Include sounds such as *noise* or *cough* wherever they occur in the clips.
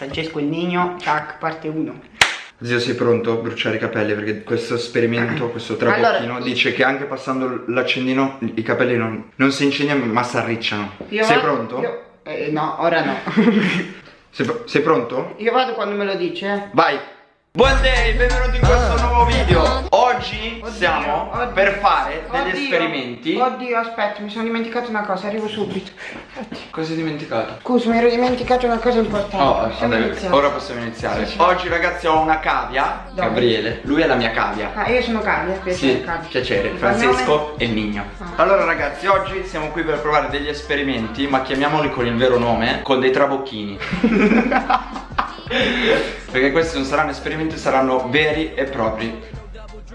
Francesco il Nino, tac, parte 1. Zio sei pronto a bruciare i capelli perché questo esperimento, questo trabocchino Allora- dice che anche passando l'accendino i capelli non, non si incendiano ma si arricciano. Sei vado- pronto? io- eh, no, ora no. *laughs* Sei, sei pronto? io vado quando me lo dice. Vai! Buon day, benvenuti in questo nuovo video Oggi Oddio, stiamo oddio. per fare degli Oddio, esperimenti Oddio, aspetta, mi sono dimenticato una cosa, arrivo subito. Cosa hai dimenticato? Scusa, mi ero dimenticato una cosa importante. Oh, Possiamo vabbè, ora possiamo iniziare Sì, sì. Oggi ragazzi ho una cavia Dove? Gabriele, lui è la mia cavia Ah, io sono Cavia, piacere Sì, Cavia. piacere, Francesco e Nigno Ah. Allora ragazzi, oggi siamo qui per provare degli esperimenti Ma chiamiamoli con il vero nome Con dei trabocchini *laughs* *laughs* Perché questi non saranno esperimenti, saranno veri e propri cognome?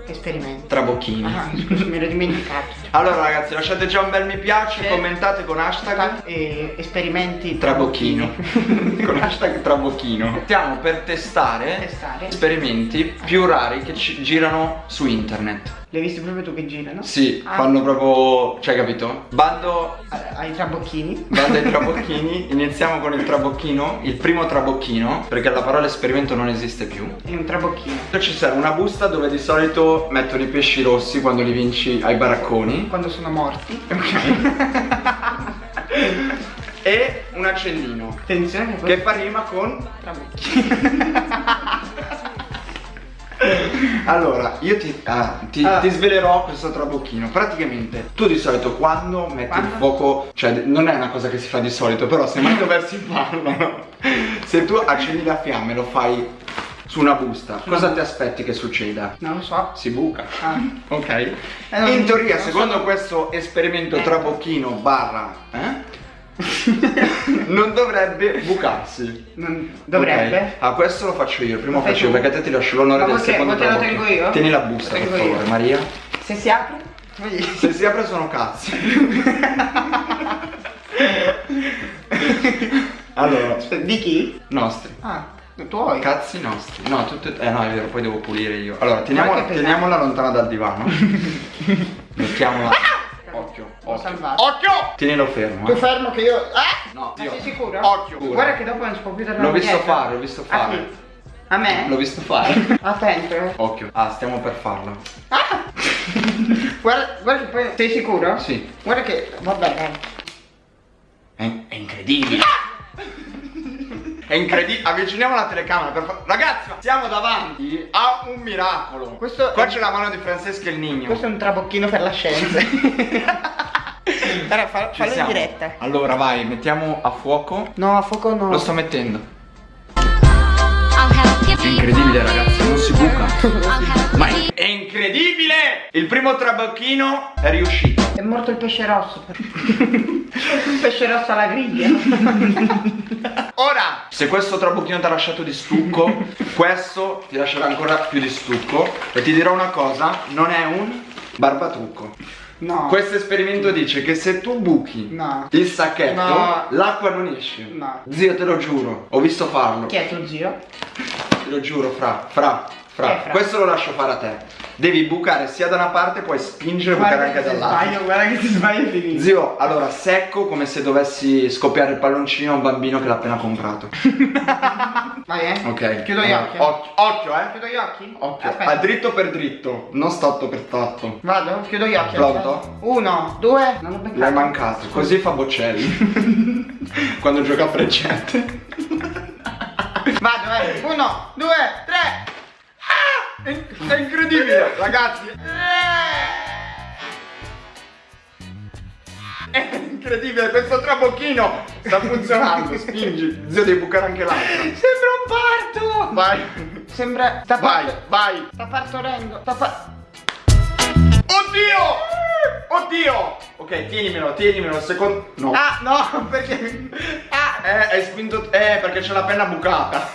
Esperimento. trabocchini Ah, mi ero dimenticato. *laughs* Allora ragazzi, lasciate già un bel mi piace, Sì. commentate con hashtag Eh, esperimenti Trabocchino *laughs* Con hashtag Trabocchino Stiamo per testare Testare. esperimenti più rari che ci girano su internet Li hai visti proprio tu che girano? Sì, Ah. fanno proprio... cioè capito? Bando Ai trabocchini. Bando ai *laughs* trabocchini Iniziamo con il trabocchino Il primo trabocchino Perché la parola esperimento non esiste più E un trabocchino. Ci serve una busta dove di solito mettono i pesci rossi quando li vinci ai baracconi Quando sono morti. *laughs* E un accendino Attenzione che fa rima con trabocchino. *laughs* *laughs* Allora, io ti, ah, ti, Ah. ti svelerò questo trabocchino Praticamente, tu di solito quando metti Quando? il fuoco Cioè, non è una cosa che si fa di solito Però se mai dovessi *laughs* farlo no? Se tu accendi la fiamme e lo fai su una busta Cosa ti aspetti che succeda? Non lo so. Si buca Ah. *laughs* Ok? non- In teoria, non so. secondo questo esperimento Eh. trabocchino barra eh? Non dovrebbe bucarsi Non- Dovrebbe. Ok. Ah, questo lo faccio io. Prima Lo faccio io perché a te ti lascio l'onore del secondo Ma te lo tengo io? Tieni la busta, per tengo io. favore, Maria. Se si apre? Se si apre sono cazzi. *laughs* allora, Di chi? nostri. Ah, tuoi. Cazzi nostri. No, tutte. Eh no, è vero, poi devo pulire io. Allora, teniamo- teniamola lontana dal divano. *laughs* Mettiamola. Occhio, occhio. salvato. Occhio! Tienilo fermo. Tu eh. fermo che io. Ah! No, Ma io- sei sicuro? Occhio. Guarda che dopo non si può più tornare L'ho visto fare, l'ho visto A fare. chi? A me? L'ho visto fare. *laughs* Attento. eh. Occhio. Ah, stiamo per farlo. Ah! guarda, guarda che poi. Sei sicuro? Sì. Guarda che. Vabbè, dai. È, è incredibile. È incredibile. Avviciniamo la telecamera per fa- Ragazzi, siamo davanti a un miracolo. Questo Qua c'è la mano di Francesca e il Nigno. Questo è un trabocchino per la scienza. *laughs* Allora, fa- fallo in diretta. Allora, vai, mettiamo a fuoco. No, a fuoco no. Lo sto mettendo. È incredibile, ragazzi, non si buca. Ma è incredibile! Il primo trabocchino è riuscito. È morto il pesce rosso. però. *laughs* il pesce rosso alla griglia. *laughs* Ora, se questo trabocchino ti ha lasciato di stucco, questo ti lascerà ancora più di stucco. E ti dirò una cosa, non è un barbatrucco. No. Questo esperimento dice che se tu buchi No. il sacchetto, No. l'acqua non esce. No. Zio, te lo giuro, ho visto farlo. Chi è tuo zio? Te lo giuro, fra, fra, fra. È Fra? Questo lo lascio fare a te. Devi bucare sia da una parte, puoi spingere e bucare anche dall'altra. sbaglio, guarda che ti sbaglio finito. Zio, allora secco come se dovessi scoppiare il palloncino a un bambino che l'ha appena comprato. *laughs* Vai, eh. Ok. Chiudo gli allora, occhi. Occhio, occhio, eh. Chiudo gli occhi? Occhio. Aspetta. A dritto per dritto, non statto per tatto. Vado, chiudo gli occhi. Pronto? Uno, due. Non ho beccato. L'hai mancato. Così fa Bocelli. *laughs* Quando gioca a freccette. Vado, eh. Uno, due, tre. È, incredibile, ragazzi. È incredibile, questo trabocchino sta funzionando. Spingi. Zio, devi bucare anche l'altra. Sembra un parto. Vai. Sembra. Sta Vai, vai. Sta partorendo. Sta pa- Oddio! Oddio! Ok, tienimelo, tienimelo, secondo... No. Ah, no, *laughs* perché. Ah. Eh, hai spinto... Eh, perché c'è la penna bucata.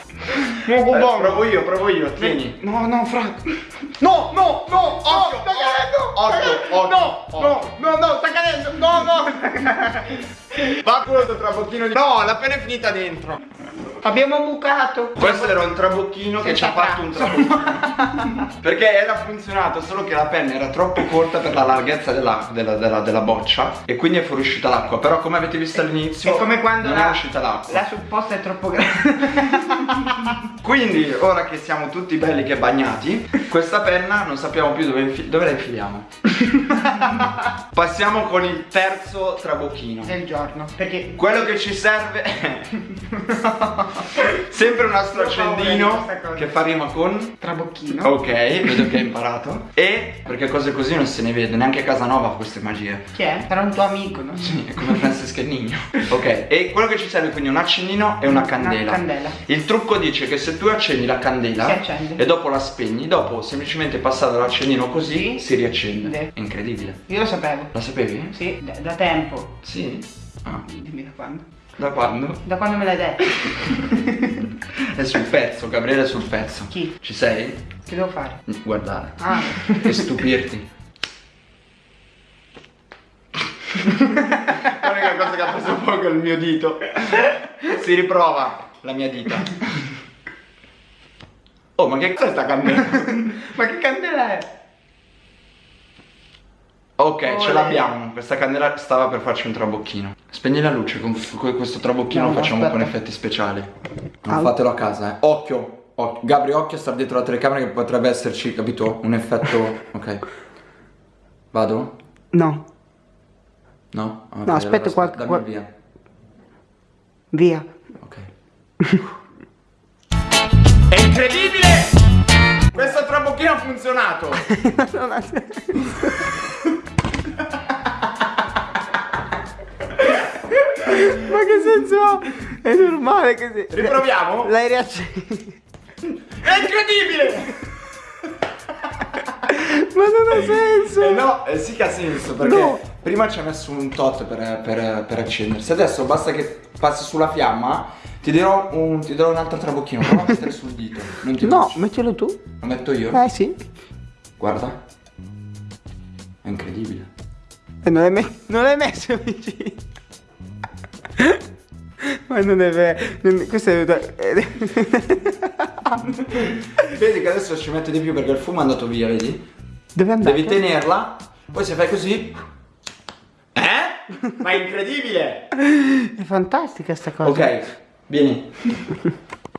No, Eh, provo io, provo io, tieni. No, no, fra. No, no, no, Occhio, no, sta cadendo. occhio, occhio, no, occhio. no, no, no, sta cadendo. No, no. *laughs* Va quello trabocchino di... No, la penna è finita dentro. Abbiamo bucato. Questo era un trabocchino che ci ha fatto un trabocchino. *laughs* Perché era funzionato, solo che la penna era troppo corta per la larghezza della, della- della- della boccia e quindi è fuoriuscita l'acqua. Però come avete visto all'inizio È come quando non la, è uscita l'acqua. la supposta è troppo grande. *laughs* Quindi, ora che siamo tutti belli che bagnati, questa penna non sappiamo più dove, infi- dove la infiliamo. *laughs* Passiamo con il terzo trabocchino. Del giorno. Perché Quello che ci serve è sempre un di accendino che fa rima con trabocchino. Ok, vedo che hai imparato. E perché cose così non se ne vede, neanche a Casanova fa queste magie. Chi è? Sarà un tuo amico, no? Sì, è come Francesca Nigno. Ok, e quello che ci serve quindi un accendino e una candela. Una candela. Il trucco dice che se tu accendi la candela Si accende. e dopo la spegni, dopo semplicemente passare l'accendino così Sì. si riaccende. Sì. È incredibile. Io lo sapevo. La sapevi? Sì, da, da tempo. Sì. Ah, Dimmi da quando. Da quando? Da quando me l'hai detto? *laughs* È sul pezzo, Gabriele è sul pezzo. Chi? Ci sei? Che devo fare? Guardare. Ah. *laughs* E stupirti. *laughs* L'unica cosa che ha preso poco è il mio dito. Si riprova la mia dita. Oh, ma che cos'è sta candela? Ma che candela è? Ok, ce Olè. l'abbiamo. Questa candela stava per farci un trabocchino. Spegni la luce, con con questo trabocchino No, lo facciamo aspetta. con effetti speciali. Non Au. fatelo a casa, eh. Occhio, occhio. Gabri, occhio a stare dietro la telecamera che potrebbe esserci, capito? Un effetto. *laughs* Ok. Vado? No. No? Ok, No, aspetta, allora qualche- dammi qual- via. Via. Ok. È incredibile! *laughs* Questo trabocchino ha funzionato! *laughs* non ha Ma che senso ha? È normale che si... Riproviamo? L'hai riacceso. È incredibile! Ma non ha senso. Eh no, eh sì che ha senso perché No. prima ci ha messo un tot per, per, per accendersi. Adesso basta che passi sulla fiamma, ti dirò un, ti darò un altro trabocchino, prova a mettere sul dito. No, bruci. mettilo tu. Lo metto io? Eh sì. Guarda. È incredibile. E non l'hai, me- non l'hai messo vicino. Ma non è vero. non- Questo è... *laughs* Vedi che adesso ci mette di più perché il fumo è andato via, vedi? Dove andare? Devi tenerla, poi se fai così... Eh? Ma è incredibile! È fantastica sta cosa. Ok, vieni.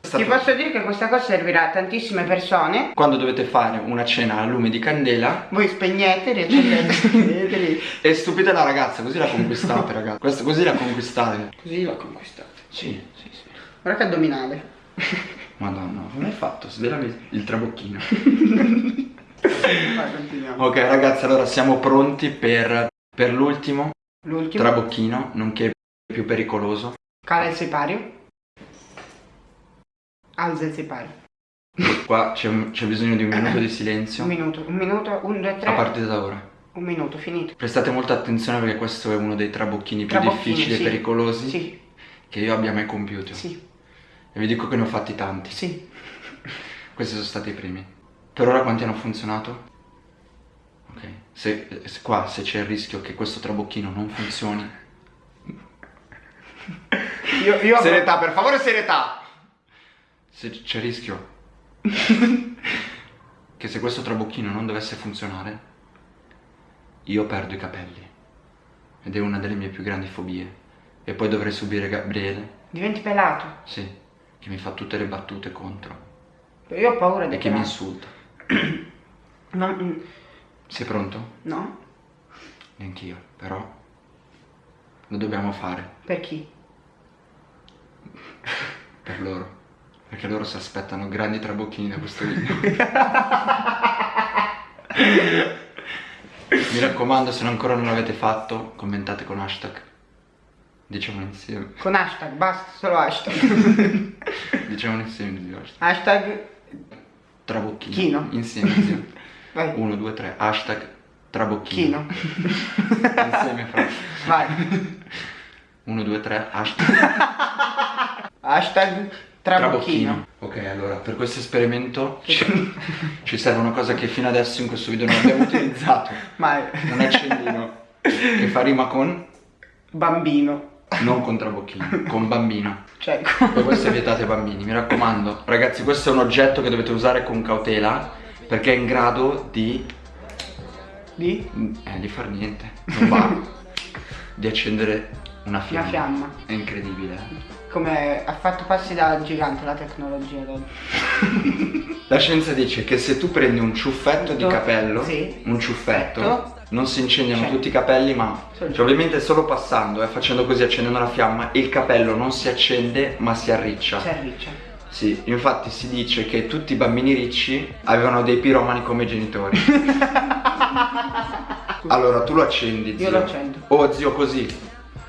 Ti posso dire che questa cosa servirà a tantissime persone. Quando dovete fare una cena a lume di candela Voi spegnete, riaccendete, *laughs* e stupite la ragazza, così la conquistate, ragazzi. Questo così la conquistate. Così l'ho conquistata. Sì, sì, sì. Guarda che addominale. Madonna, come hai fatto? Svelami il trabocchino. Vai, continuiamo. ok, ragazzi, allora siamo pronti per, per l'ultimo trabocchino, nonché più pericoloso. Cala il sipario. Alza il sipario. Qua c'è, bisogno di un minuto di silenzio Un minuto, un minuto, un, due, tre. a partire da ora. Un minuto, finito. Prestate molta attenzione perché questo è uno dei trabocchini più Trabocchini, difficili sì. e pericolosi Sì, che io abbia mai compiuto. sì, E vi dico che ne ho fatti tanti. sì. *laughs* Questi sono stati i primi. Per ora quanti hanno funzionato? Ok. Se, se qua se c'è il rischio che questo trabocchino non funzioni. *laughs* Io, io Serietà, per favore, serietà! Se c'è il rischio *laughs* che se questo trabocchino non dovesse funzionare, io perdo i capelli. Ed è una delle mie più grandi fobie. E poi dovrei subire Gabriele, Diventi pelato. sì, che mi fa tutte le battute contro Io ho paura di e che mi insulta. *clears throat* No, mm, Sei pronto? no? Neanch'io, però lo dobbiamo fare Per chi? *laughs* per loro. Perché loro si aspettano grandi trabocchini da questo video. *laughs* Mi raccomando, se ancora non l'avete fatto, commentate con hashtag. Diciamo insieme. Con hashtag, basta, solo hashtag. *laughs* Diciamo insieme di hashtag. hashtag Trabocchino. Chino. Insieme, insieme. *laughs* Vai. 1, 2, 3. Hashtag trabocchino. Chino. *laughs* Insieme fra. Vai. 1, 2, 3. Hashtag Hashtag trabocchino. Ok, allora per questo esperimento ci, ci serve una cosa che fino adesso in questo video non abbiamo utilizzato. Vai. Un accendino che fa rima con, Bambino. Non con trabocchino, con bambino. Cioè, E questo è vietato ai bambini, mi raccomando. Ragazzi, questo è un oggetto che dovete usare con cautela perché è in grado di... di Eh, di far niente. Non va. di accendere una fiamma. Una fiamma. È incredibile. come ha fatto passi da gigante la tecnologia. *laughs* La scienza dice che se tu prendi un ciuffetto di capello, sì. un Ciuffetto. Non si incendiano Cioè. tutti i capelli, ma cioè, ovviamente solo passando, eh, facendo così, accendendo la fiamma, il capello non si accende ma si arriccia. Si arriccia. Sì, infatti si dice che tutti i bambini ricci avevano dei piromani come genitori. *laughs* allora tu lo accendi, zio. Io lo accendo. Oh zio, così.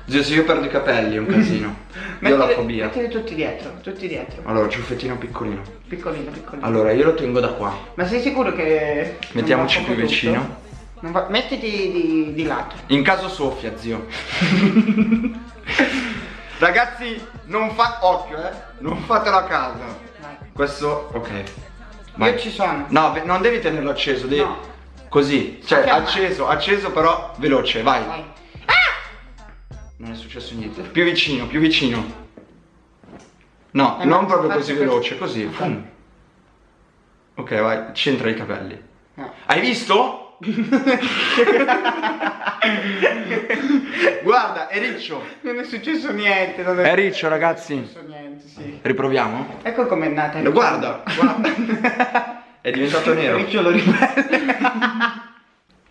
Zio, se io perdo i capelli è un casino. *laughs* io ho la fobia. Mettili tutti dietro, tutti dietro. Allora, ciuffettino piccolino. Piccolino, piccolino. Allora, io lo tengo da qua. Ma sei sicuro che. Mettiamoci più poco vicino. Va- Mettiti di, di lato. In caso soffia, zio. *laughs* Ragazzi, non fa occhio, eh. Non fatelo a casa. Vai. Questo, ok. Vai. Io ci sono. No, non devi tenerlo acceso, devi No. così, cioè Fiamma. acceso, acceso però veloce, vai. Vai. Non è successo niente. Più vicino, più vicino. No, Eh, non proprio così veloce, così. Ok, vai, centra i capelli. No. Hai visto? *laughs* Guarda, è riccio. Non è successo niente. Non È riccio, ragazzi. successo niente, sì. Riproviamo? Ecco com'è nata. No, Guarda, guarda. È diventato *laughs* nero. Ricciolo ribelle.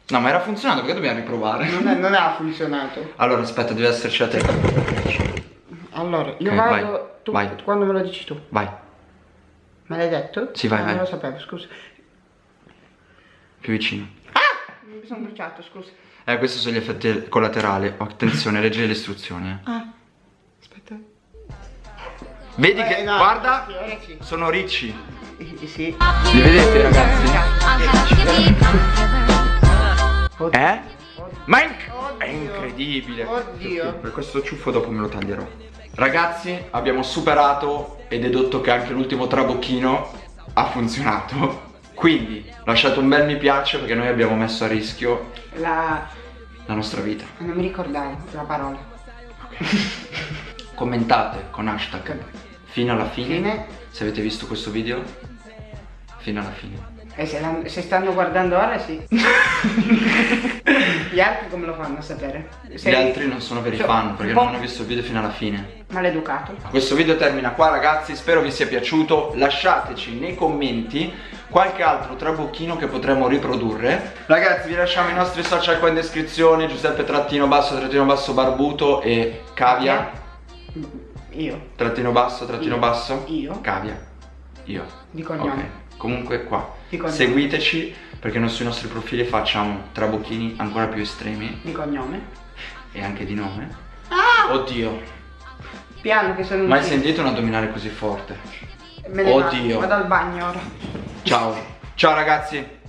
No, ma era funzionato, perché dobbiamo riprovare? non, è- non ha funzionato. Allora, aspetta, deve esserci la te. Allora, io Ok, vado. vai, tu, vai. Quando me lo dici tu? Vai, Me l'hai detto? Sì, vai, Non vai. lo sapevo, scusa. più vicino. Mi sono bruciato, scusa. Eh, questi sono gli effetti collaterali. Oh, Attenzione, leggi le istruzioni. Ah. Aspetta. Vedi Eh, che, no, guarda, sì. sono ricci. Eh, Sì. Li vedete, ragazzi? Eh? Ma è, inc- Oddio. è incredibile. Oddio. Per questo ciuffo dopo me lo taglierò. Ragazzi, abbiamo superato e dedotto che anche l'ultimo trabocchino ha funzionato. Quindi lasciate un bel mi piace perché noi abbiamo messo a rischio La. la nostra vita. Non mi ricordavo la parola. *laughs* Commentate con hashtag fino alla fine. Fine. Se avete visto questo video, fino alla fine. E se, la- se stanno guardando ora, sì. *laughs* Gli altri come lo fanno a sapere? Gli Sei altri non sono veri cioè, fan perché po' non hanno visto il video fino alla fine. Maleducato. Questo video termina qua ragazzi, spero vi sia piaciuto, lasciateci nei commenti qualche altro trabocchino che potremmo riprodurre. Ragazzi vi lasciamo i nostri social qua in descrizione, Giuseppe trattino basso, trattino basso barbuto e cavia, Io. trattino basso, trattino Io. basso, Io. cavia, io. Di cognome. Ok, comunque qua, seguiteci perché noi sui nostri profili facciamo trabocchini ancora più estremi Di cognome. e anche di nome. Ah! Oddio, Piano che sono mai sentito un addominale così forte? Me ne. Oddio. Vado al bagno ora. Ciao. Ciao ragazzi.